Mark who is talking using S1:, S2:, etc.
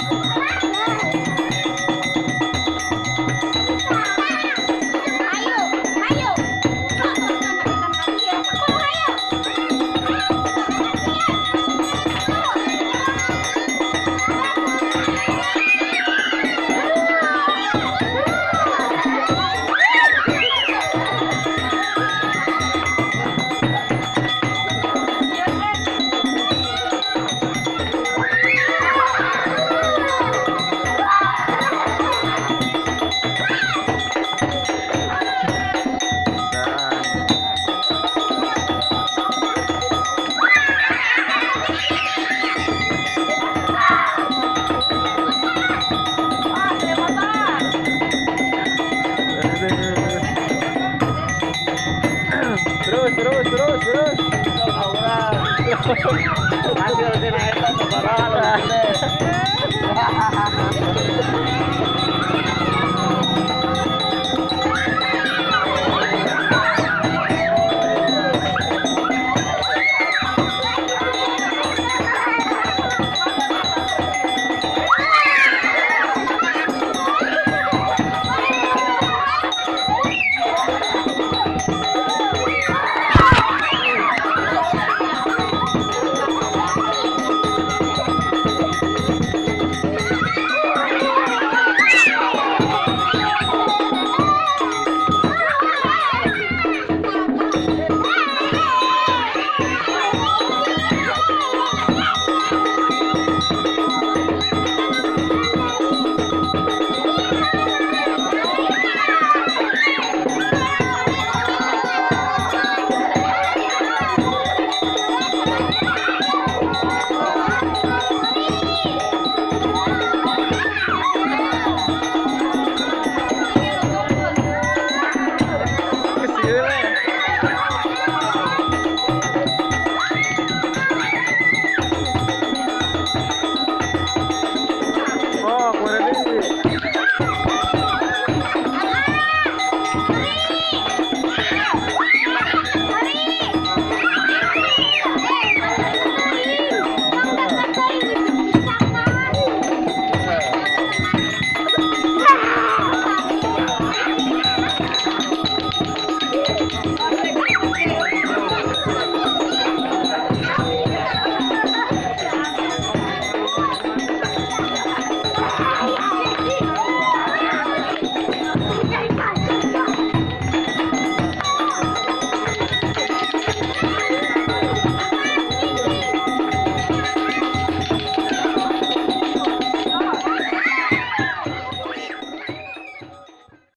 S1: Bye.
S2: بروش بروش عندي